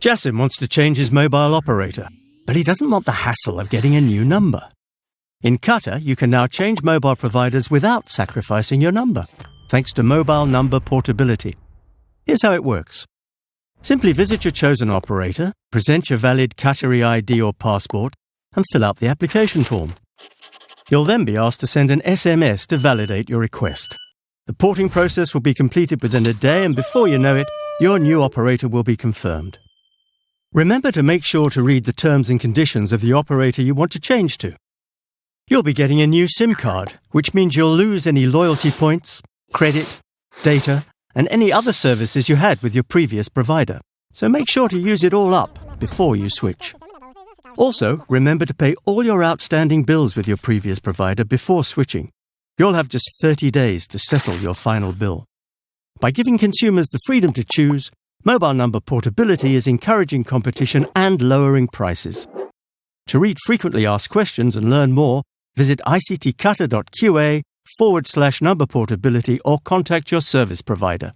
Jassim wants to change his mobile operator, but he doesn't want the hassle of getting a new number. In Qatar, you can now change mobile providers without sacrificing your number, thanks to mobile number portability. Here's how it works. Simply visit your chosen operator, present your valid Qatari ID or passport, and fill out the application form. You'll then be asked to send an SMS to validate your request. The porting process will be completed within a day, and before you know it, your new operator will be confirmed. Remember to make sure to read the terms and conditions of the operator you want to change to. You'll be getting a new SIM card, which means you'll lose any loyalty points, credit, data, and any other services you had with your previous provider. So make sure to use it all up before you switch. Also, remember to pay all your outstanding bills with your previous provider before switching. You'll have just 30 days to settle your final bill. By giving consumers the freedom to choose, mobile number portability is encouraging competition and lowering prices. To read frequently asked questions and learn more, visit ictqatar.qa forward slash number portability or contact your service provider.